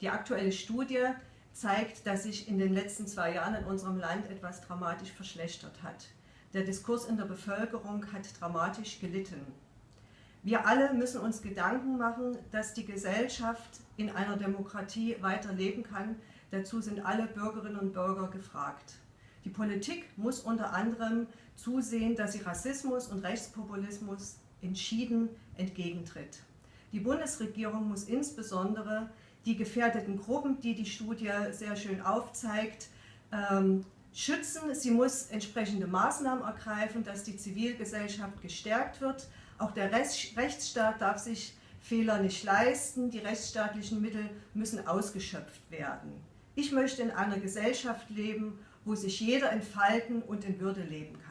Die aktuelle Studie zeigt, dass sich in den letzten zwei Jahren in unserem Land etwas dramatisch verschlechtert hat. Der Diskurs in der Bevölkerung hat dramatisch gelitten. Wir alle müssen uns Gedanken machen, dass die Gesellschaft in einer Demokratie weiterleben kann. Dazu sind alle Bürgerinnen und Bürger gefragt. Die Politik muss unter anderem zusehen, dass sie Rassismus und Rechtspopulismus entschieden entgegentritt. Die Bundesregierung muss insbesondere die gefährdeten Gruppen, die die Studie sehr schön aufzeigt, ähm, schützen. Sie muss entsprechende Maßnahmen ergreifen, dass die Zivilgesellschaft gestärkt wird. Auch der Rechtsstaat darf sich Fehler nicht leisten. Die rechtsstaatlichen Mittel müssen ausgeschöpft werden. Ich möchte in einer Gesellschaft leben, wo sich jeder entfalten und in Würde leben kann.